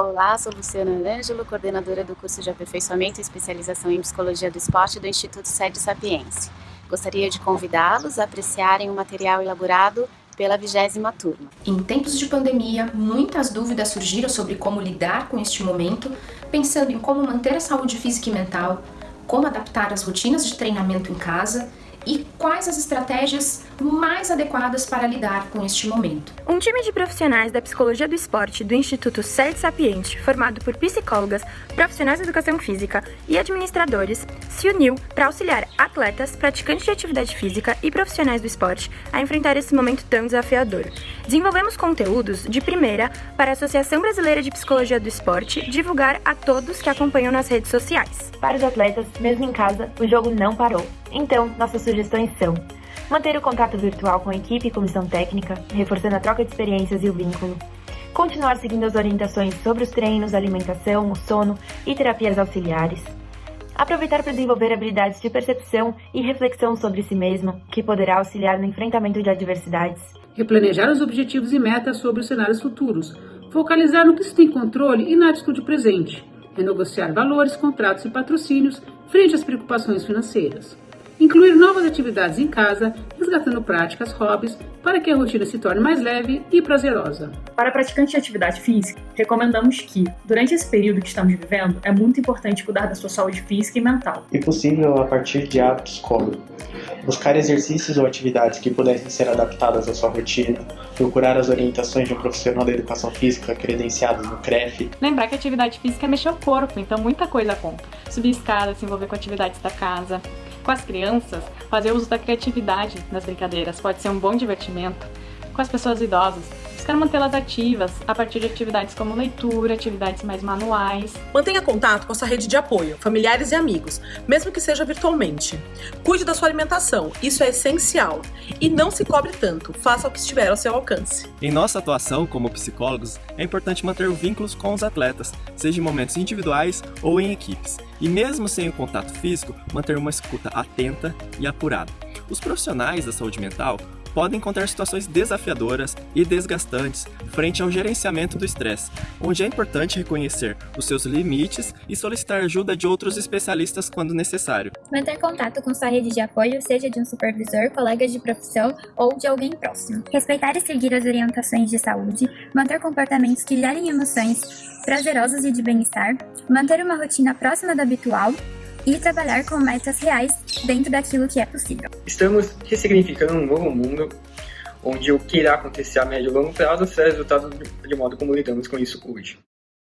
Olá, sou Luciana Ângelo, coordenadora do curso de aperfeiçoamento e especialização em Psicologia do Esporte do Instituto Sede Sapiense. Gostaria de convidá-los a apreciarem o material elaborado pela vigésima turma. Em tempos de pandemia, muitas dúvidas surgiram sobre como lidar com este momento, pensando em como manter a saúde física e mental, como adaptar as rotinas de treinamento em casa e quais as estratégias mais adequadas para lidar com este momento. Um time de profissionais da Psicologia do Esporte do Instituto Sede Sapiente, formado por psicólogas, profissionais de educação física e administradores, se uniu para auxiliar atletas, praticantes de atividade física e profissionais do esporte a enfrentar esse momento tão desafiador. Desenvolvemos conteúdos de primeira para a Associação Brasileira de Psicologia do Esporte divulgar a todos que acompanham nas redes sociais. Para os atletas, mesmo em casa, o jogo não parou. Então, nossas sugestões são manter o contato virtual com a equipe e comissão técnica, reforçando a troca de experiências e o vínculo, continuar seguindo as orientações sobre os treinos, alimentação, o sono e terapias auxiliares, aproveitar para desenvolver habilidades de percepção e reflexão sobre si mesmo, que poderá auxiliar no enfrentamento de adversidades, replanejar os objetivos e metas sobre os cenários futuros, focalizar no que se tem controle e na atitude presente, renegociar valores, contratos e patrocínios frente às preocupações financeiras. Incluir novas atividades em casa, resgatando práticas, hobbies, para que a rotina se torne mais leve e prazerosa. Para praticantes de atividade física, recomendamos que, durante esse período que estamos vivendo, é muito importante cuidar da sua saúde física e mental. E possível a partir de hábitos como buscar exercícios ou atividades que pudessem ser adaptadas à sua rotina, procurar as orientações de um profissional da educação física credenciado no CREF. Lembrar que atividade física é mexer o corpo, então muita coisa conta. Subir escada, se envolver com atividades da casa, com as crianças, fazer uso da criatividade nas brincadeiras pode ser um bom divertimento. Com as pessoas idosas, buscar mantê-las ativas a partir de atividades como leitura, atividades mais manuais. Mantenha contato com a sua rede de apoio, familiares e amigos, mesmo que seja virtualmente. Cuide da sua alimentação, isso é essencial. E não se cobre tanto, faça o que estiver ao seu alcance. Em nossa atuação como psicólogos, é importante manter vínculos com os atletas, seja em momentos individuais ou em equipes e mesmo sem o contato físico, manter uma escuta atenta e apurada. Os profissionais da saúde mental podem encontrar situações desafiadoras e desgastantes frente ao gerenciamento do estresse, onde é importante reconhecer os seus limites e solicitar ajuda de outros especialistas quando necessário. Manter contato com sua rede de apoio, seja de um supervisor, colegas de profissão ou de alguém próximo. Respeitar e seguir as orientações de saúde, manter comportamentos que gerem emoções prazerosas e de bem-estar, manter uma rotina próxima da habitual e trabalhar com metas reais dentro daquilo que é possível. Estamos ressignificando um novo mundo onde o que irá acontecer a médio e longo prazo será resultado de modo como lidamos com isso hoje.